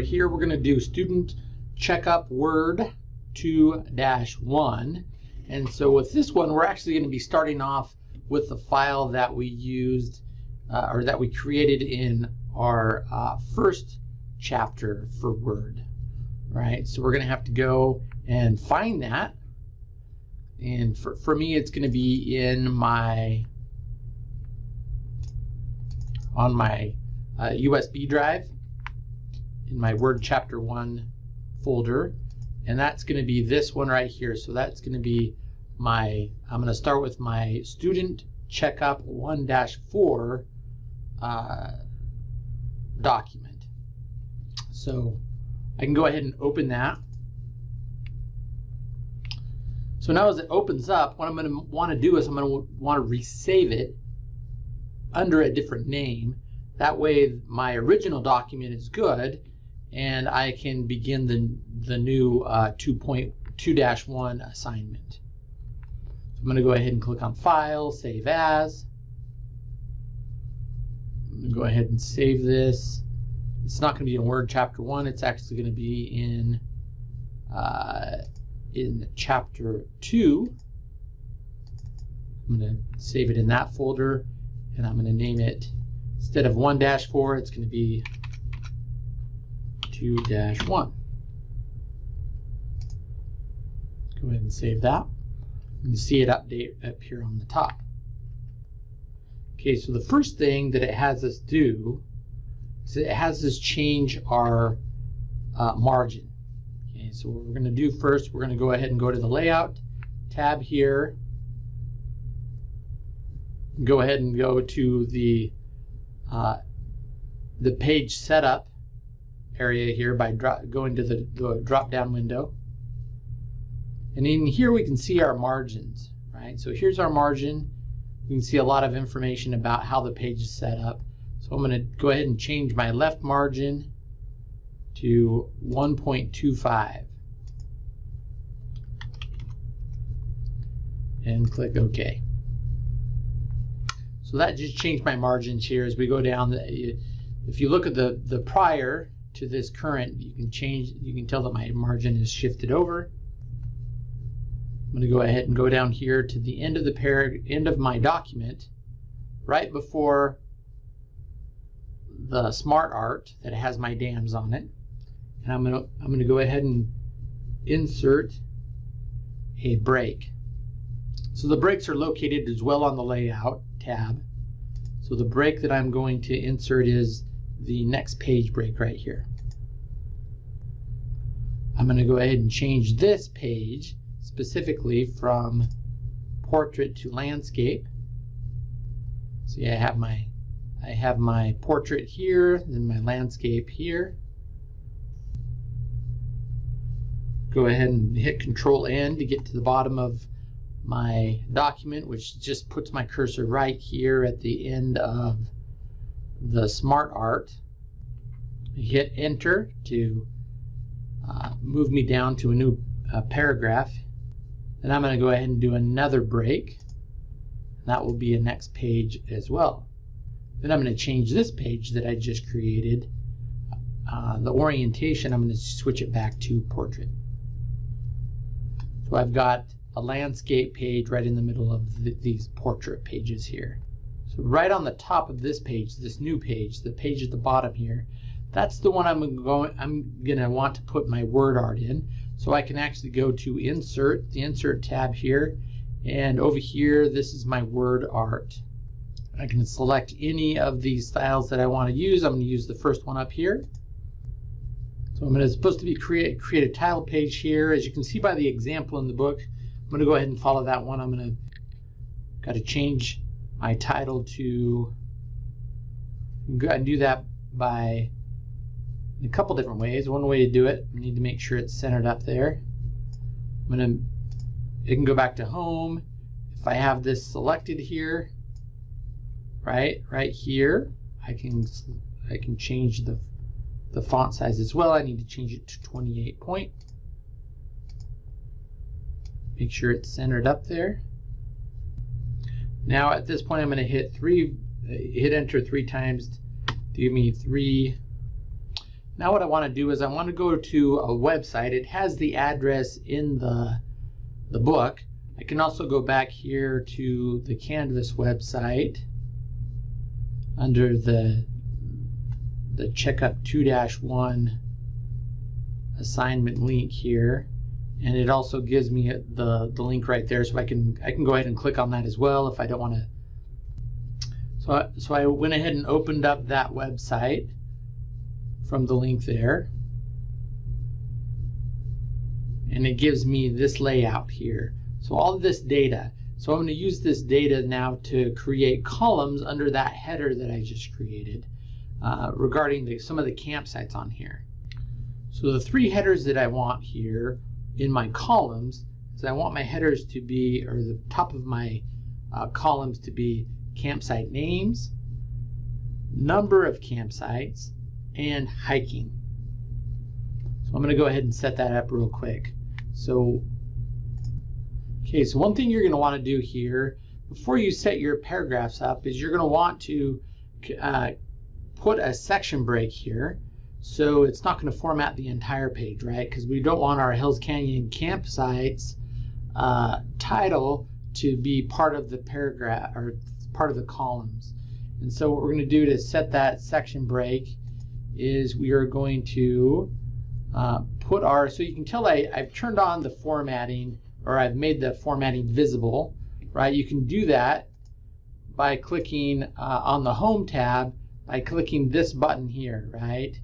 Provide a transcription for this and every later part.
here we're going to do student checkup word 2-1. And so with this one, we're actually going to be starting off with the file that we used uh, or that we created in our uh, first chapter for Word, right? So we're going to have to go and find that. And for, for me, it's going to be in my, on my uh, USB drive, in my Word Chapter 1 folder. And that's going to be this one right here. So that's going to be my, I'm going to start with my student checkup 1-4 uh, document. So I can go ahead and open that. So now as it opens up, what I'm going to want to do is I'm going to want to resave it under a different name. That way my original document is good and I can begin the, the new uh, 2.2-1 assignment. So I'm going to go ahead and click on File, Save As. I'm going to go ahead and save this. It's not going to be in Word Chapter 1. It's actually going to be in, uh, in Chapter 2. I'm going to save it in that folder, and I'm going to name it, instead of 1-4, it's going to be 2-1. Go ahead and save that. You can see it update up here on the top. Okay, so the first thing that it has us do is it has us change our uh, margin. Okay, so what we're going to do first, we're going to go ahead and go to the Layout tab here. Go ahead and go to the uh, the page setup area here by going to the, the drop down window. And in here we can see our margins, right? So here's our margin. We can see a lot of information about how the page is set up. So I'm going to go ahead and change my left margin to 1.25 and click OK. So that just changed my margins here as we go down. If you look at the, the prior to this current, you can change, you can tell that my margin is shifted over. I'm going to go ahead and go down here to the end of the parag end of my document, right before the smart art that has my dams on it. And I'm going to I'm going to go ahead and insert a break. So the breaks are located as well on the layout tab. So the break that I'm going to insert is the next page break right here. I'm going to go ahead and change this page specifically from portrait to landscape. See, I have my I have my portrait here, then my landscape here. Go ahead and hit Control End to get to the bottom of my document, which just puts my cursor right here at the end of the Smart Art. Hit Enter to uh, move me down to a new uh, paragraph. Then I'm going to go ahead and do another break. That will be a next page as well. Then I'm going to change this page that I just created. Uh, the orientation, I'm going to switch it back to portrait. So I've got a landscape page right in the middle of the, these portrait pages here. Right on the top of this page, this new page, the page at the bottom here, that's the one I'm going I'm going to want to put my word art in. So I can actually go to insert, the insert tab here, and over here this is my word art. I can select any of these styles that I want to use. I'm going to use the first one up here. So I'm going to supposed to be create create a title page here. As you can see by the example in the book, I'm going to go ahead and follow that one. I'm going to got to change my title to and do that by a couple different ways. One way to do it, I need to make sure it's centered up there. I'm to, it can go back to home. If I have this selected here, right, right here, I can, I can change the, the font size as well. I need to change it to 28 point. Make sure it's centered up there. Now at this point, I'm going to hit three, hit enter three times to give me three Now what I want to do is I want to go to a website. It has the address in the, the book. I can also go back here to the Canvas website under the the checkup 2-1 assignment link here and it also gives me the the link right there so I can I can go ahead and click on that as well if I don't want to so I, so I went ahead and opened up that website from the link there. And it gives me this layout here. So all this data so I'm going to use this data now to create columns under that header that I just created uh, regarding the, some of the campsites on here. So the three headers that I want here in my columns is I want my headers to be, or the top of my uh, columns to be campsite names, number of campsites, and hiking. So I'm going to go ahead and set that up real quick. So, okay, so one thing you're going to want to do here before you set your paragraphs up is you're going to want to uh, put a section break here so it's not going to format the entire page, right? Because we don't want our Hells Canyon campsites uh, title to be part of the paragraph or part of the columns. And so what we're going to do to set that section break is we are going to uh, put our, so you can tell I, I've turned on the formatting or I've made the formatting visible, right? You can do that by clicking uh, on the Home tab by clicking this button here, right?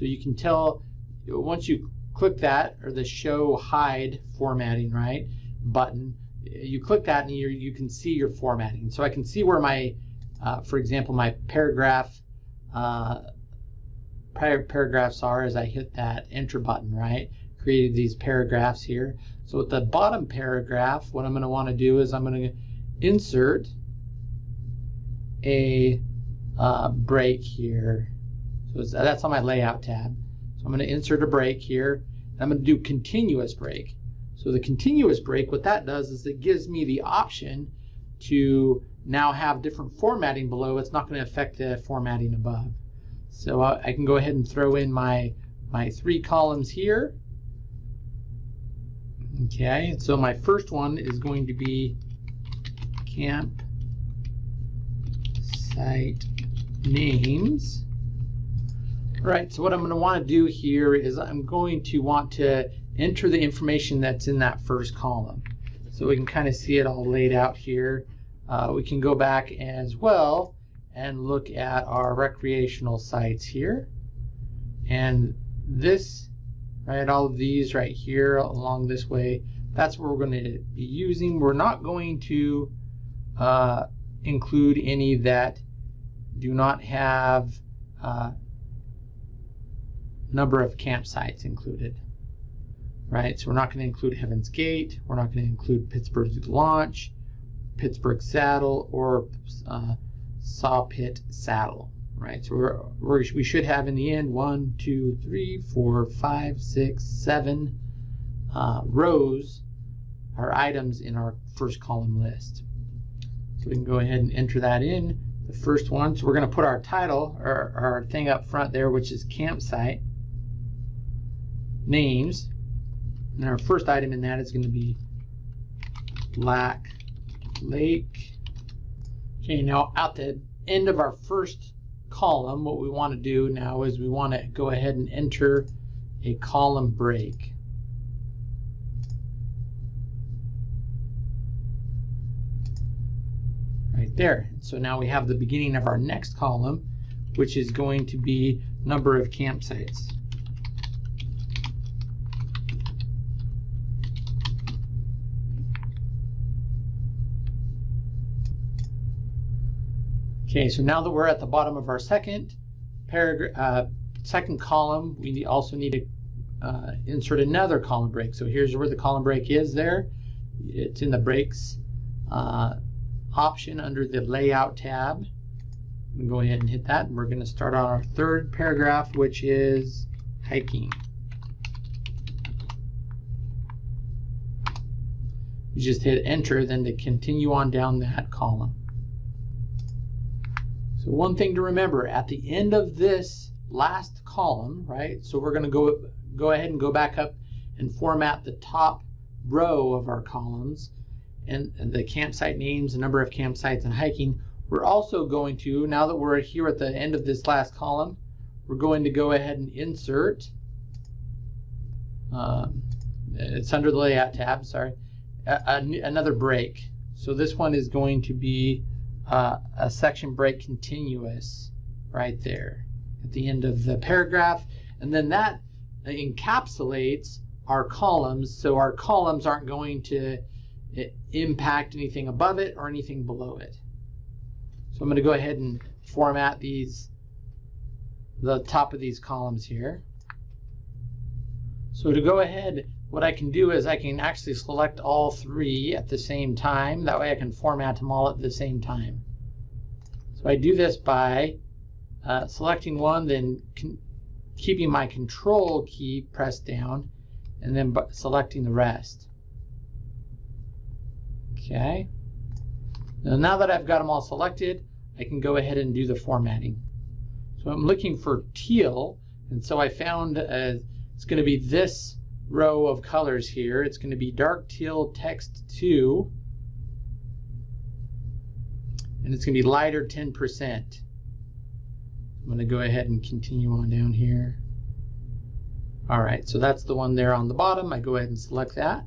So you can tell once you click that or the show hide formatting right button, you click that and you you can see your formatting. So I can see where my, uh, for example, my paragraph uh, paragraphs are as I hit that enter button, right? Created these paragraphs here. So at the bottom paragraph, what I'm going to want to do is I'm going to insert a uh, break here so uh, that's on my layout tab. So I'm going to insert a break here. I'm going to do continuous break. So the continuous break, what that does is it gives me the option to now have different formatting below. It's not going to affect the formatting above. So I can go ahead and throw in my, my three columns here. Okay, so my first one is going to be camp site names. Right, so what I'm going to want to do here is I'm going to want to enter the information that's in that first column. So we can kind of see it all laid out here. Uh, we can go back as well and look at our recreational sites here. And this, right, all of these right here along this way, that's what we're going to be using. We're not going to uh, include any that do not have uh, number of campsites included. Right, so we're not going to include Heaven's Gate, we're not going to include Pittsburg Launch, Pittsburg Saddle, or uh, Saw Pit Saddle. Right, so we're, we're, we should have in the end one, two, three, four, five, six, seven uh, rows or items in our first column list. So we can go ahead and enter that in. The first one, so we're going to put our title or our thing up front there, which is campsite names. And our first item in that is going to be Black Lake. Okay, now at the end of our first column, what we want to do now is we want to go ahead and enter a column break. Right there. So now we have the beginning of our next column, which is going to be number of campsites. Okay, so now that we're at the bottom of our second paragraph, uh, second column, we also need to uh, insert another column break. So here's where the column break is there. It's in the breaks uh, option under the layout tab. go ahead and hit that and we're going to start on our third paragraph which is hiking. You just hit enter then to continue on down that column. So one thing to remember, at the end of this last column, right? So we're going to go go ahead and go back up and format the top row of our columns and, and the campsite names, the number of campsites and hiking. We're also going to, now that we're here at the end of this last column, we're going to go ahead and insert, um, it's under the layout tab, sorry, a, a, another break. So this one is going to be uh, a section break continuous right there at the end of the paragraph. And then that encapsulates our columns, so our columns aren't going to eh, impact anything above it or anything below it. So I'm going to go ahead and format these, the top of these columns here. So to go ahead, what I can do is I can actually select all three at the same time. That way I can format them all at the same time. So I do this by uh, selecting one, then keeping my control key pressed down, and then selecting the rest. Okay. Now, now that I've got them all selected, I can go ahead and do the formatting. So I'm looking for teal, and so I found uh, it's going to be this row of colors here. It's going to be dark teal text 2, and it's going to be lighter 10%. I'm going to go ahead and continue on down here. All right, so that's the one there on the bottom. I go ahead and select that.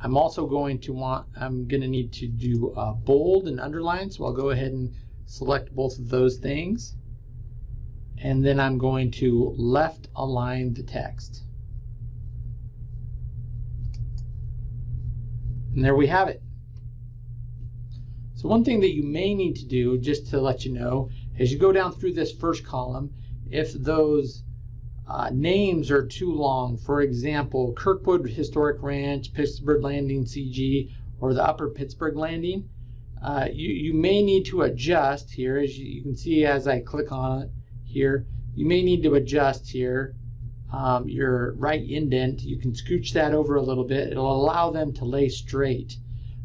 I'm also going to want, I'm going to need to do a bold and underline, so I'll go ahead and select both of those things. And then I'm going to left align the text. And there we have it. So one thing that you may need to do, just to let you know, as you go down through this first column, if those uh, names are too long, for example, Kirkwood Historic Ranch, Pittsburg Landing CG, or the Upper Pittsburg Landing, uh, you, you may need to adjust here, as you, you, can see as I click on it here, you may need to adjust here um, your right indent. You can scooch that over a little bit. It'll allow them to lay straight.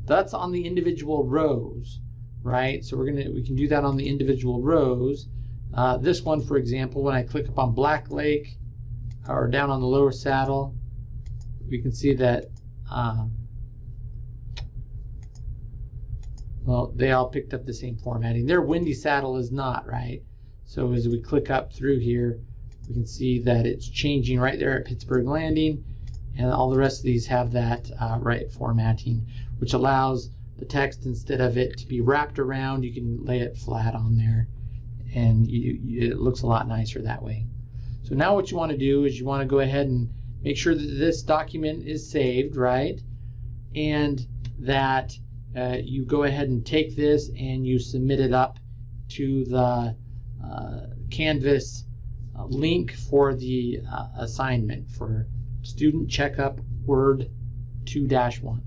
That's on the individual rows right? So we're gonna we can do that on the individual rows. Uh, this one, for example, when I click up on Black Lake or down on the lower saddle, we can see that um, well, they all picked up the same formatting. There Windy Saddle is not, right? So as we click up through here, we can see that it's changing right there at Pittsburg Landing, and all the rest of these have that uh, right formatting, which allows the text instead of it to be wrapped around you can lay it flat on there and you, you, it looks a lot nicer that way. So now what you want to do is you want to go ahead and make sure that this document is saved right? And that uh, you go ahead and take this and you submit it up to the uh, Canvas link for the uh, assignment for student checkup word 2-1